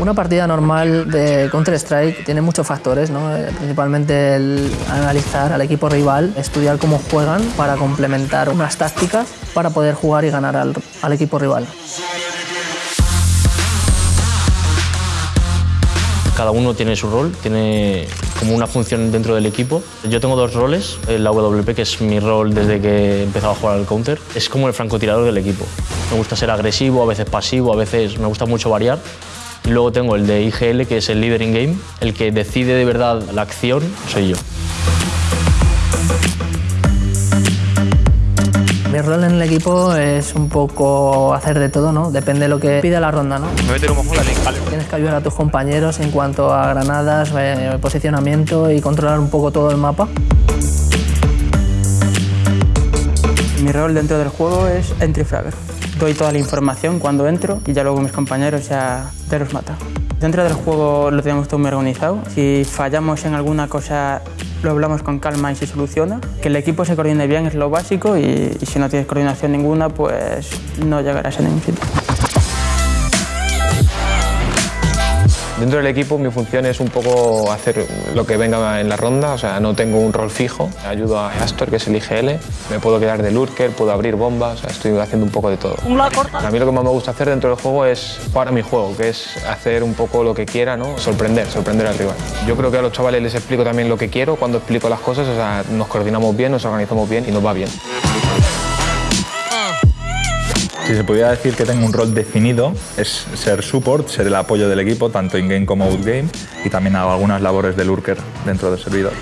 Una partida normal de Counter-Strike tiene muchos factores, ¿no? Eh, principalmente el analizar al equipo rival, estudiar cómo juegan para complementar unas tácticas para poder jugar y ganar al, al equipo rival. Cada uno tiene su rol, tiene como una función dentro del equipo. Yo tengo dos roles, la WP, que es mi rol desde que he empezado a jugar al counter, es como el francotirador del equipo. Me gusta ser agresivo, a veces pasivo, a veces me gusta mucho variar. Y luego tengo el de IGL, que es el líder in game, el que decide de verdad la acción, soy yo. Mi rol en el equipo es un poco hacer de todo, ¿no? Depende de lo que pida la ronda, ¿no? Tienes que ayudar a tus compañeros en cuanto a granadas, eh, posicionamiento y controlar un poco todo el mapa. Mi rol dentro del juego es entry fragger. Doy toda la información cuando entro y ya luego mis compañeros ya, ya los matan. Dentro del juego lo tenemos todo muy organizado. Si fallamos en alguna cosa lo hablamos con calma y se soluciona. Que el equipo se coordine bien es lo básico y, y si no tienes coordinación ninguna, pues no llegarás a ningún sitio. Dentro del equipo mi función es un poco hacer lo que venga en la ronda, o sea, no tengo un rol fijo. Ayudo a Astor, que es el IGL, me puedo quedar de lurker, puedo abrir bombas, o sea, estoy haciendo un poco de todo. A mí lo que más me gusta hacer dentro del juego es jugar a mi juego, que es hacer un poco lo que quiera, ¿no? sorprender, sorprender al rival. Yo creo que a los chavales les explico también lo que quiero cuando explico las cosas, o sea, nos coordinamos bien, nos organizamos bien y nos va bien. Si se pudiera decir que tengo un rol definido, es ser support, ser el apoyo del equipo, tanto in-game como out-game, y también hago algunas labores de lurker dentro del servidor.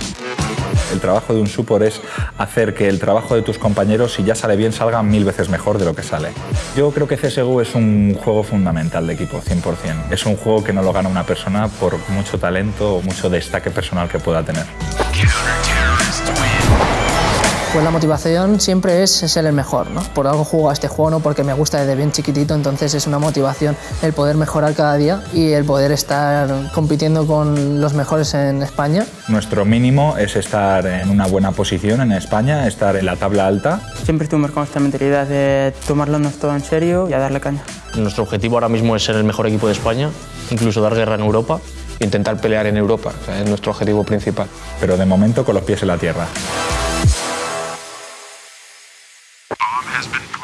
El trabajo de un support es hacer que el trabajo de tus compañeros, si ya sale bien, salga mil veces mejor de lo que sale. Yo creo que CSGO es un juego fundamental de equipo, 100%. Es un juego que no lo gana una persona por mucho talento o mucho destaque personal que pueda tener. Pues la motivación siempre es ser el mejor, ¿no? Por algo juego a este juego, no porque me gusta desde bien chiquitito, entonces es una motivación el poder mejorar cada día y el poder estar compitiendo con los mejores en España. Nuestro mínimo es estar en una buena posición en España, estar en la tabla alta. Siempre estuvimos con esta mentalidad de tomarlo todo en serio y a darle caña. Nuestro objetivo ahora mismo es ser el mejor equipo de España, incluso dar guerra en Europa. Intentar pelear en Europa, o sea, es nuestro objetivo principal. Pero de momento con los pies en la tierra. Has been.